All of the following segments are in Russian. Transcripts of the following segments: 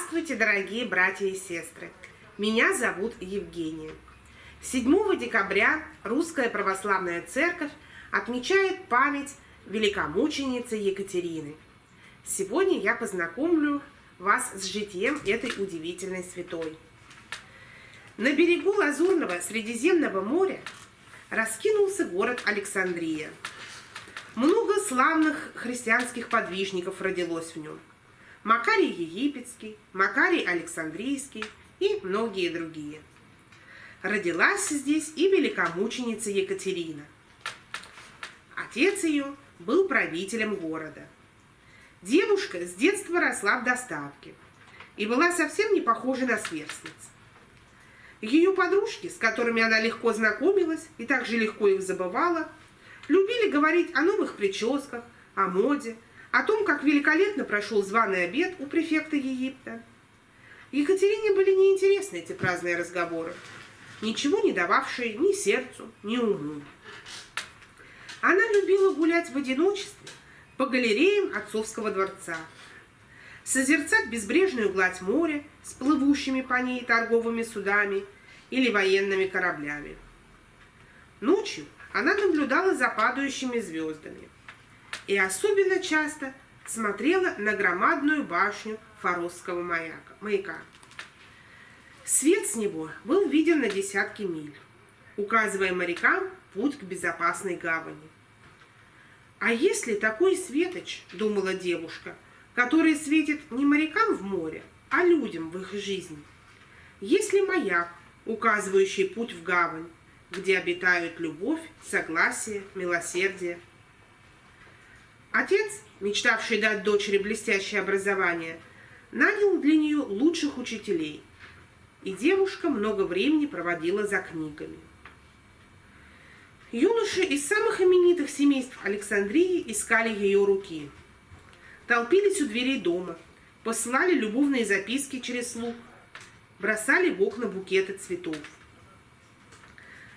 Здравствуйте, дорогие братья и сестры! Меня зовут Евгения. 7 декабря Русская Православная Церковь отмечает память великомученицы Екатерины. Сегодня я познакомлю вас с житием этой удивительной святой. На берегу Лазурного Средиземного моря раскинулся город Александрия. Много славных христианских подвижников родилось в нем – Макарий Египетский, Макарий Александрийский и многие другие. Родилась здесь и великомученица Екатерина. Отец ее был правителем города. Девушка с детства росла в достатке и была совсем не похожа на сверстниц. Ее подружки, с которыми она легко знакомилась и также легко их забывала, любили говорить о новых прическах, о моде, о том, как великолепно прошел званый обед у префекта Египта. Екатерине были неинтересны эти праздные разговоры, ничего не дававшие ни сердцу, ни уму. Она любила гулять в одиночестве по галереям отцовского дворца, созерцать безбрежную гладь моря с плывущими по ней торговыми судами или военными кораблями. Ночью она наблюдала за падающими звездами – и особенно часто смотрела на громадную башню Форосского маяка, маяка. Свет с него был виден на десятки миль, указывая морякам путь к безопасной гавани. А если такой светоч, думала девушка, который светит не морякам в море, а людям в их жизни? Если маяк, указывающий путь в гавань, где обитают любовь, согласие, милосердие – Отец, мечтавший дать дочери блестящее образование, нанял для нее лучших учителей, и девушка много времени проводила за книгами. Юноши из самых именитых семейств Александрии искали ее руки. Толпились у дверей дома, посылали любовные записки через слуг, бросали в окна букеты цветов.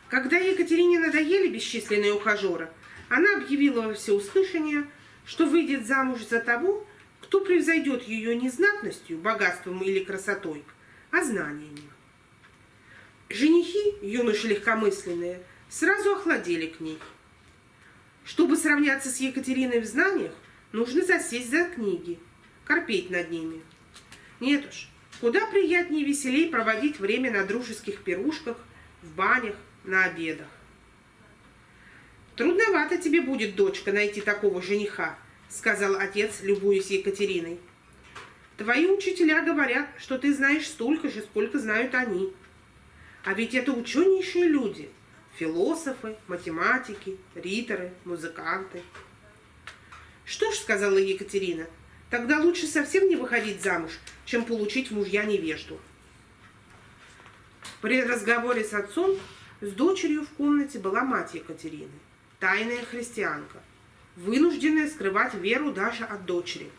Когда Екатерине надоели бесчисленные ухажеры, она объявила во всеуслышание – что выйдет замуж за того, кто превзойдет ее не знатностью, богатством или красотой, а знаниями. Женихи, юноши легкомысленные, сразу охладели к ней. Чтобы сравняться с Екатериной в знаниях, нужно засесть за книги, корпеть над ними. Нет уж, куда приятнее и веселей проводить время на дружеских пирушках, в банях, на обедах. «Трудновато тебе будет, дочка, найти такого жениха», — сказал отец, любуясь Екатериной. «Твои учителя говорят, что ты знаешь столько же, сколько знают они. А ведь это ученейшие люди, философы, математики, риторы, музыканты». «Что ж», — сказала Екатерина, — «тогда лучше совсем не выходить замуж, чем получить мужья невежду». При разговоре с отцом с дочерью в комнате была мать Екатерины тайная христианка, вынужденная скрывать веру даже от дочери.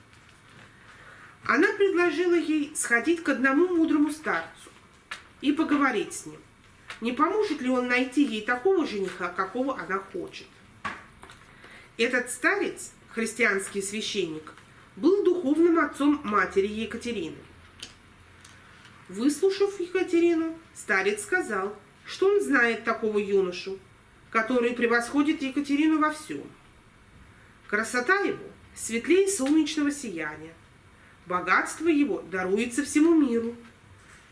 Она предложила ей сходить к одному мудрому старцу и поговорить с ним, не поможет ли он найти ей такого жениха, какого она хочет. Этот старец, христианский священник, был духовным отцом матери Екатерины. Выслушав Екатерину, старец сказал, что он знает такого юношу, который превосходит Екатерину во всем. Красота его светлее солнечного сияния. Богатство его даруется всему миру.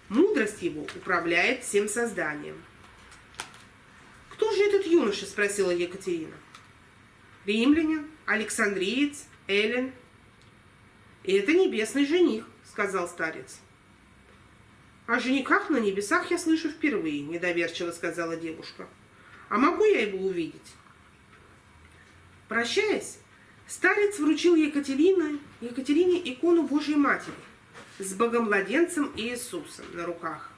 Мудрость его управляет всем созданием. «Кто же этот юноша?» – спросила Екатерина. «Римлянин, Александриец, Эллен». «Это небесный жених», – сказал старец. «О женихах на небесах я слышу впервые», – недоверчиво сказала девушка. А могу я его увидеть? Прощаясь, старец вручил Екатерине, Екатерине икону Божьей Матери с Богомладенцем Иисусом на руках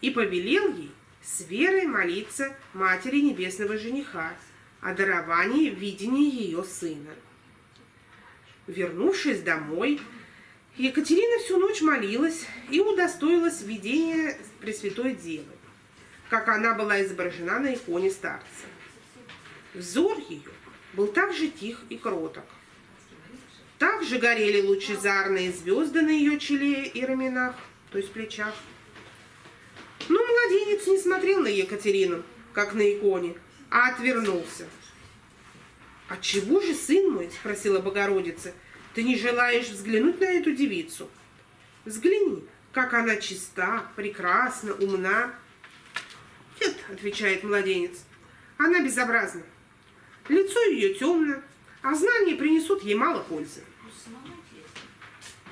и повелел ей с верой молиться Матери Небесного Жениха о даровании видения ее сына. Вернувшись домой, Екатерина всю ночь молилась и удостоилась видения Пресвятой Девы как она была изображена на иконе старца. Взор ее был так же тих и кроток. Также горели лучезарные звезды на ее челе и раменах, то есть плечах. Но младенец не смотрел на Екатерину, как на иконе, а отвернулся. «А чего же, сын мой?» – спросила Богородица. «Ты не желаешь взглянуть на эту девицу? Взгляни, как она чиста, прекрасна, умна». «Нет», – отвечает младенец, – «она безобразна. Лицо ее темно, а знания принесут ей мало пользы.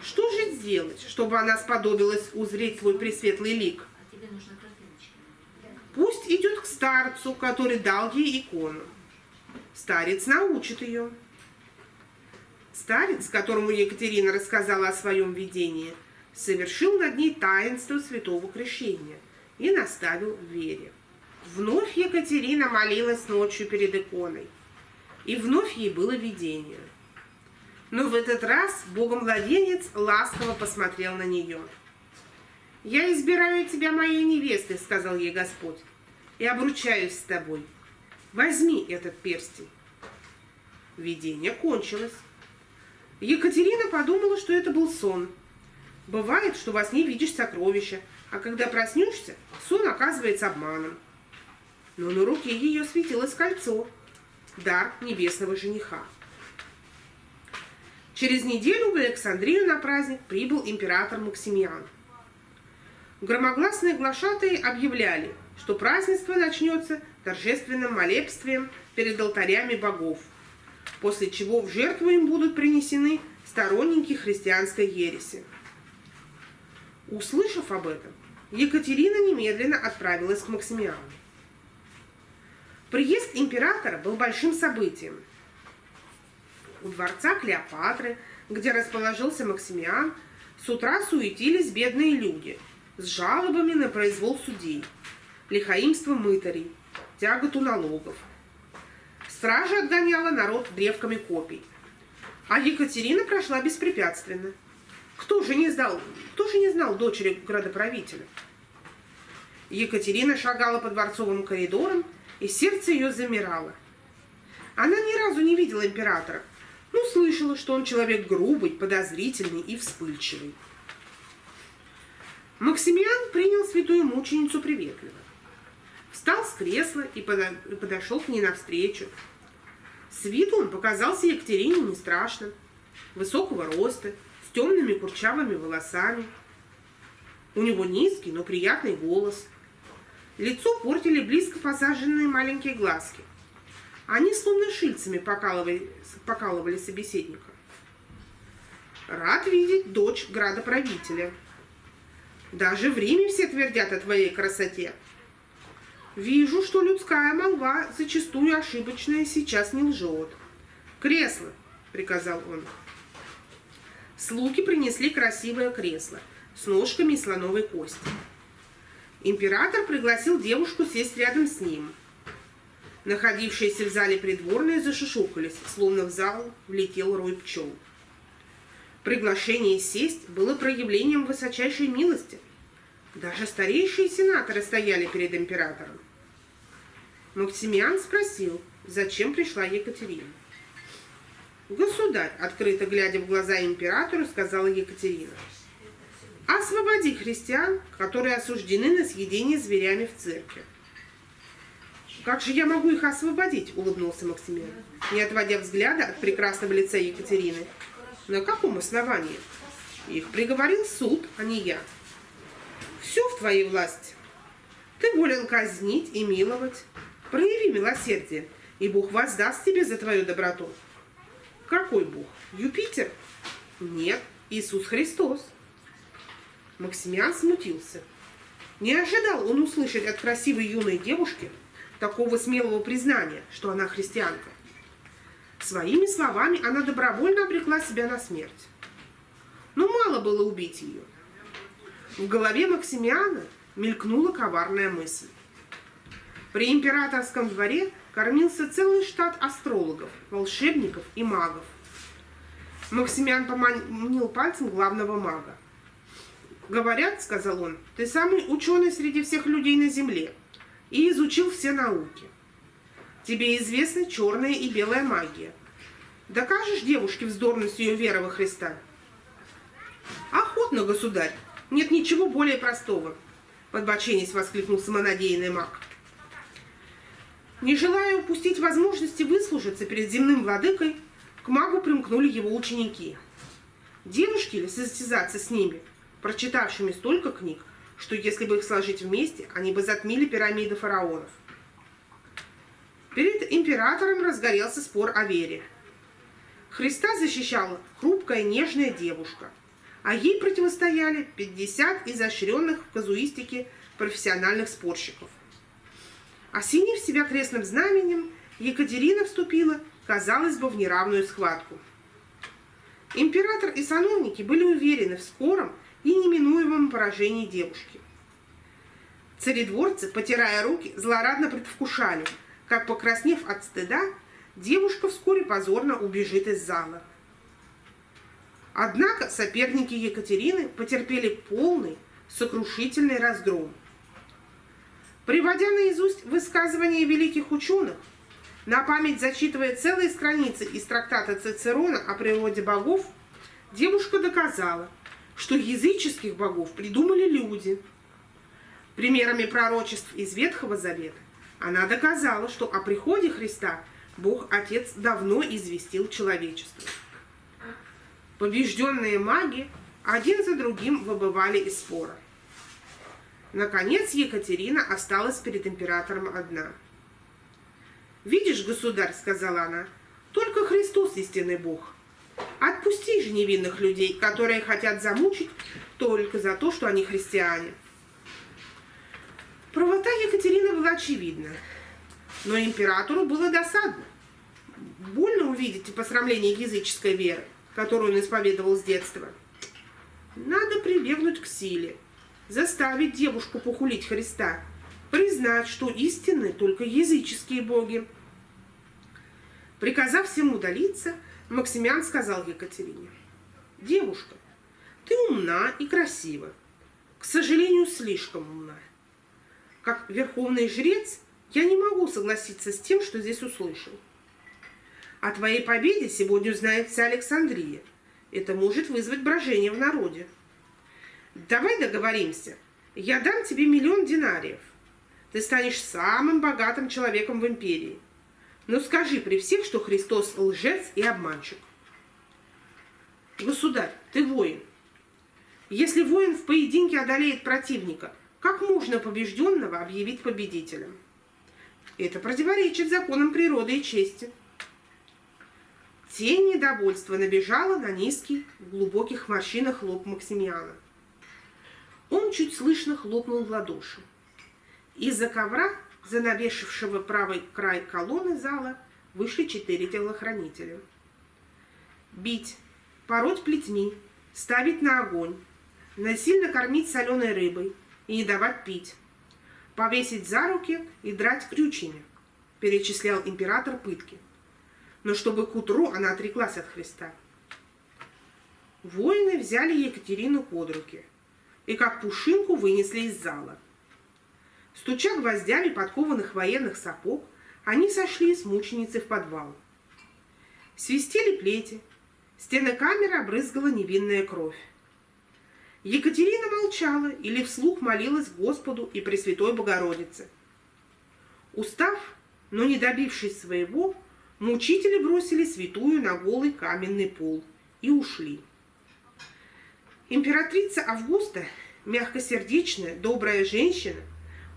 Что же сделать, чтобы она сподобилась узреть твой пресветлый лик? Пусть идет к старцу, который дал ей икону. Старец научит ее. Старец, которому Екатерина рассказала о своем видении, совершил над ней таинство святого крещения и наставил в вере. Вновь Екатерина молилась ночью перед иконой, и вновь ей было видение. Но в этот раз Богомладенец ласково посмотрел на нее. «Я избираю тебя моей невестой», — сказал ей Господь, — «и обручаюсь с тобой. Возьми этот перстень». Видение кончилось. Екатерина подумала, что это был сон. Бывает, что во сне видишь сокровища, а когда проснешься, сон оказывается обманом. Но на руке ее светилось кольцо, дар небесного жениха. Через неделю в Александрию на праздник прибыл император Максимиан. Громогласные глашатые объявляли, что празднество начнется торжественным молебствием перед алтарями богов, после чего в жертву им будут принесены сторонники христианской ереси. Услышав об этом, Екатерина немедленно отправилась к Максимиану. Приезд императора был большим событием. У дворца Клеопатры, где расположился Максимиан, с утра суетились бедные люди с жалобами на произвол судей, лихаимство мытарей, тяготу налогов. Стража отгоняла народ древками копий. А Екатерина прошла беспрепятственно. Кто же не знал, кто же не знал дочери градоправителя? Екатерина шагала по дворцовым коридорам, и сердце ее замирало. Она ни разу не видела императора, но слышала, что он человек грубый, подозрительный и вспыльчивый. Максимиан принял святую мученицу приветливо. Встал с кресла и подошел к ней навстречу. С виду он показался Екатерине не страшным, высокого роста, с темными курчавыми волосами. У него низкий, но приятный голос – Лицо портили близко посаженные маленькие глазки. Они словно шильцами покалывали, покалывали собеседника. Рад видеть дочь градоправителя. Даже в Риме все твердят о твоей красоте. Вижу, что людская молва, зачастую ошибочная, сейчас не лжет. «Кресло!» — приказал он. Слуги принесли красивое кресло с ножками слоновой кости. Император пригласил девушку сесть рядом с ним. Находившиеся в зале придворные зашушукались, словно в зал влетел рой пчел. Приглашение сесть было проявлением высочайшей милости. Даже старейшие сенаторы стояли перед императором. Максимиан спросил, зачем пришла Екатерина. «Государь», открыто глядя в глаза императору, сказала Екатерина, — Освободи христиан, которые осуждены на съедение зверями в церкви. «Как же я могу их освободить?» – улыбнулся Максимилиан, не отводя взгляда от прекрасного лица Екатерины. «На каком основании? Их приговорил суд, а не я. Все в твоей власти. Ты волен казнить и миловать. Прояви милосердие, и Бог воздаст тебе за твою доброту». «Какой Бог? Юпитер?» «Нет, Иисус Христос». Максимиан смутился. Не ожидал он услышать от красивой юной девушки такого смелого признания, что она христианка. Своими словами она добровольно обрекла себя на смерть. Но мало было убить ее. В голове Максимиана мелькнула коварная мысль. При императорском дворе кормился целый штат астрологов, волшебников и магов. Максимиан поманил пальцем главного мага. «Говорят, — сказал он, — ты самый ученый среди всех людей на Земле и изучил все науки. Тебе известна черная и белая магия. Докажешь девушке вздорность ее веры во Христа? Охотно, государь. Нет ничего более простого. Подбоченись воскликнул самонадеянный маг. Не желая упустить возможности выслужиться перед земным владыкой, к магу примкнули его ученики. Девушки ли состязаться с ними, прочитавшими столько книг, что если бы их сложить вместе, они бы затмили пирамиды фараонов. Перед императором разгорелся спор о вере. Христа защищала хрупкая нежная девушка, а ей противостояли 50 изощренных в казуистике профессиональных спорщиков. Осенив себя крестным знаменем, Екатерина вступила, казалось бы, в неравную схватку. Император и сановники были уверены в скором и неминуемом поражении девушки. Царедворцы, потирая руки, злорадно предвкушали, как, покраснев от стыда, девушка вскоре позорно убежит из зала. Однако соперники Екатерины потерпели полный, сокрушительный разгром. Приводя наизусть высказывания великих ученых, на память зачитывая целые страницы из трактата Цицерона о природе богов, девушка доказала, что языческих богов придумали люди. Примерами пророчеств из Ветхого Завета она доказала, что о приходе Христа Бог Отец давно известил человечество. Побежденные маги один за другим выбывали из спора. Наконец Екатерина осталась перед императором одна. «Видишь, государь, — сказала она, — только Христос истинный Бог. Отпусти же невинных людей, которые хотят замучить только за то, что они христиане». Правота Екатерины была очевидна, но императору было досадно. Больно увидеть посрамление языческой веры, которую он исповедовал с детства. Надо прибегнуть к силе – заставить девушку похулить Христа, признать, что истинны только языческие боги. Приказав всем удалиться, Максимян сказал Екатерине, «Девушка, ты умна и красива, к сожалению, слишком умна. Как верховный жрец я не могу согласиться с тем, что здесь услышал. О твоей победе сегодня узнает вся Александрия. Это может вызвать брожение в народе. Давай договоримся. Я дам тебе миллион динариев. Ты станешь самым богатым человеком в империи. Но скажи при всех, что Христос лжец и обманщик. Государь, ты воин. Если воин в поединке одолеет противника, как можно побежденного объявить победителем? Это противоречит законам природы и чести. Тень недовольства набежала на низкий, в глубоких морщинах лоб Максимиана. Он чуть слышно хлопнул в ладоши. Из-за ковра, занавешившего правый край колонны зала, вышли четыре телохранителя. Бить, пороть плетьми, ставить на огонь, насильно кормить соленой рыбой и не давать пить, повесить за руки и драть крючьями, перечислял император пытки. Но чтобы к утру она отреклась от Христа. Воины взяли Екатерину под руки – и как пушинку вынесли из зала. Стуча гвоздями подкованных военных сапог, они сошли с мученицей в подвал. Свистели плети, стены камеры обрызгала невинная кровь. Екатерина молчала или вслух молилась Господу и Пресвятой Богородице. Устав, но не добившись своего, мучители бросили святую на голый каменный пол и ушли. Императрица Августа, мягкосердечная, добрая женщина,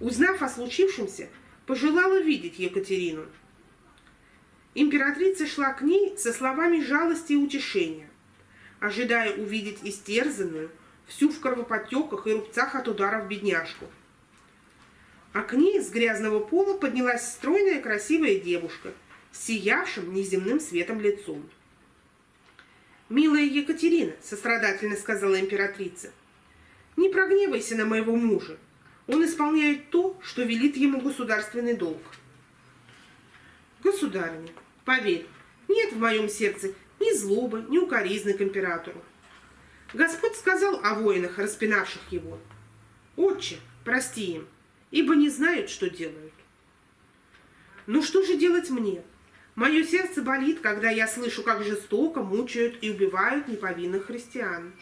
узнав о случившемся, пожелала видеть Екатерину. Императрица шла к ней со словами жалости и утешения, ожидая увидеть истерзанную, всю в кровоподтеках и рубцах от ударов бедняжку. А к ней с грязного пола поднялась стройная красивая девушка с сиявшим неземным светом лицом. «Милая Екатерина», — сострадательно сказала императрица, — «не прогневайся на моего мужа. Он исполняет то, что велит ему государственный долг». «Государыня, поверь, нет в моем сердце ни злобы, ни укоризны к императору. Господь сказал о воинах, распинавших его. Отче, прости им, ибо не знают, что делают. Ну что же делать мне? Мое сердце болит, когда я слышу, как жестоко мучают и убивают неповинных христиан.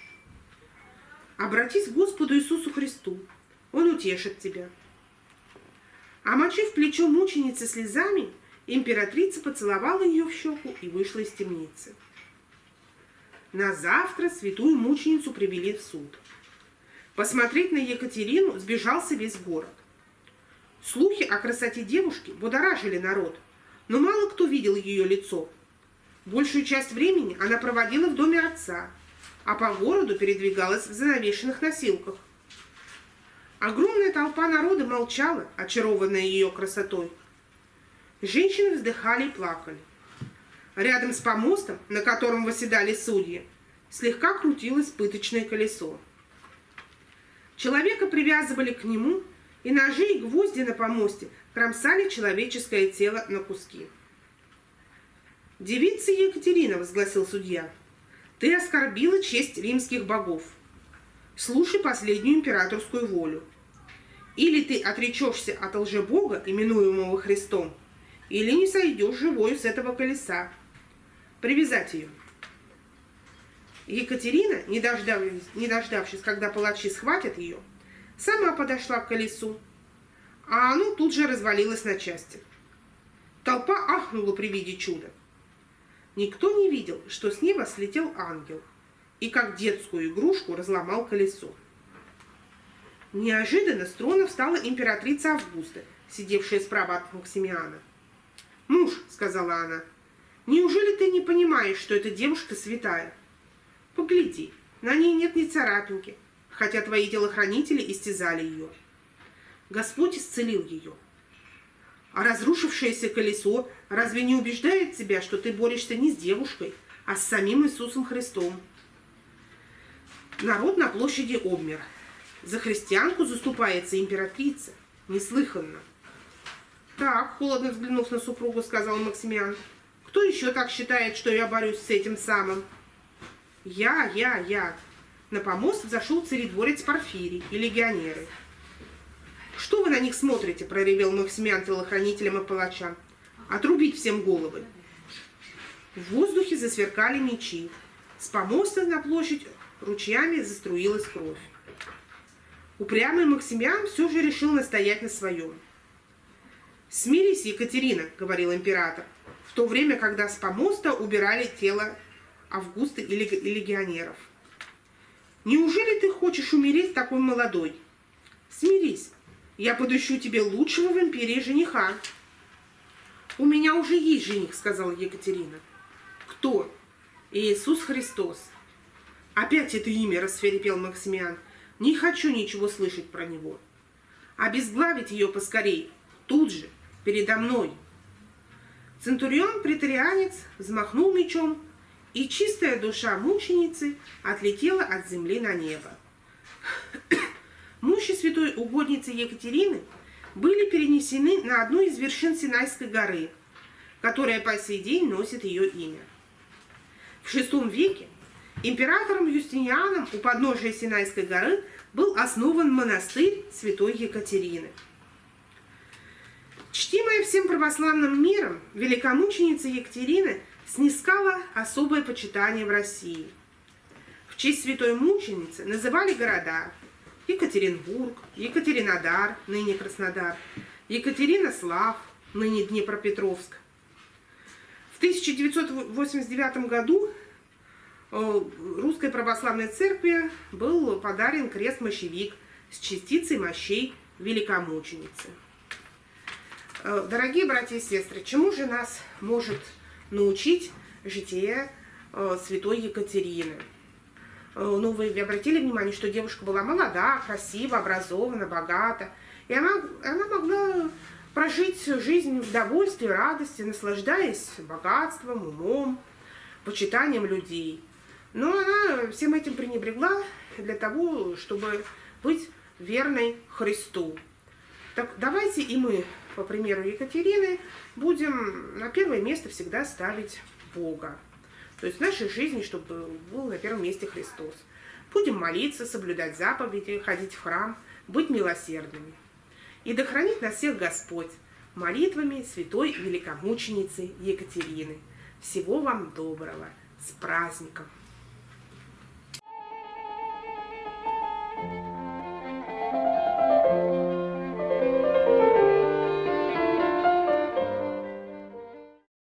Обратись к Господу Иисусу Христу. Утешит тебя. Омочив плечо мученицы слезами, императрица поцеловала ее в щеку и вышла из темницы. На завтра святую мученицу привели в суд. Посмотреть на Екатерину сбежался весь город. Слухи о красоте девушки будоражили народ, но мало кто видел ее лицо. Большую часть времени она проводила в доме отца, а по городу передвигалась в занавешенных носилках. Огромная толпа народа молчала, очарованная ее красотой. Женщины вздыхали и плакали. Рядом с помостом, на котором восседали судьи, слегка крутилось пыточное колесо. Человека привязывали к нему, и ножи и гвозди на помосте кромсали человеческое тело на куски. «Девица Екатерина», — возгласил судья, — «ты оскорбила честь римских богов. Слушай последнюю императорскую волю. Или ты отречешься от лжебога, именуемого Христом, или не сойдешь живой с этого колеса. Привязать ее». Екатерина, не дождавшись, не дождавшись, когда палачи схватят ее, сама подошла к колесу, а оно тут же развалилось на части. Толпа ахнула при виде чуда. Никто не видел, что с неба слетел ангел и как детскую игрушку разломал колесо. Неожиданно с трона встала императрица Августа, сидевшая справа от Максимиана. «Муж», — сказала она, — «неужели ты не понимаешь, что эта девушка святая? Погляди, на ней нет ни царапинки, хотя твои телохранители истязали ее. Господь исцелил ее. А разрушившееся колесо разве не убеждает тебя, что ты борешься не с девушкой, а с самим Иисусом Христом? Народ на площади обмер. За христианку заступается императрица. Неслыханно. Так, холодно взглянув на супругу, сказал Максимиан. Кто еще так считает, что я борюсь с этим самым? Я, я, я. На помост взошел царедворец Порфирий и легионеры. «Что вы на них смотрите?» – проревел Максимиан телохранителям и палачам. «Отрубить всем головы!» В воздухе засверкали мечи. С помоста на площадь ручьями заструилась кровь. Упрямый Максимиан все же решил настоять на своем. «Смирись, Екатерина», — говорил император, в то время, когда с помоста убирали тело Августа и легионеров. «Неужели ты хочешь умереть такой молодой? Смирись, я подыщу тебе лучшего в империи жениха». «У меня уже есть жених», — сказала Екатерина. «Кто?» «Иисус Христос». «Опять это имя», — расферепел Максимиан. «Не хочу ничего слышать про него. Обезглавить ее поскорей, тут же, передо мной». Центурион-претарианец взмахнул мечом, и чистая душа мученицы отлетела от земли на небо. Мощи святой угодницы Екатерины были перенесены на одну из вершин Синайской горы, которая по сей день носит ее имя. В VI веке императором Юстинианом у подножия Синайской горы был основан монастырь святой Екатерины. Чтимая всем православным миром, великомученица Екатерина – снискала особое почитание в России. В честь святой мученицы называли города Екатеринбург, Екатеринодар, ныне Краснодар, Екатеринослав, ныне Днепропетровск. В 1989 году Русской Православной Церкви был подарен крест-мощевик с частицей мощей великомученицы. Э, дорогие братья и сестры, чему же нас может научить житие э, святой Екатерины. Э, ну, вы обратили внимание, что девушка была молода, красива, образована, богата. И она, она могла прожить жизнь в довольстве, радости, наслаждаясь богатством, умом, почитанием людей. Но она всем этим пренебрегла для того, чтобы быть верной Христу. Так давайте и мы по примеру Екатерины, будем на первое место всегда ставить Бога. То есть в нашей жизни, чтобы был на первом месте Христос. Будем молиться, соблюдать заповеди, ходить в храм, быть милосердными. И да хранит нас всех Господь, молитвами святой великомученицы Екатерины. Всего вам доброго! С праздником!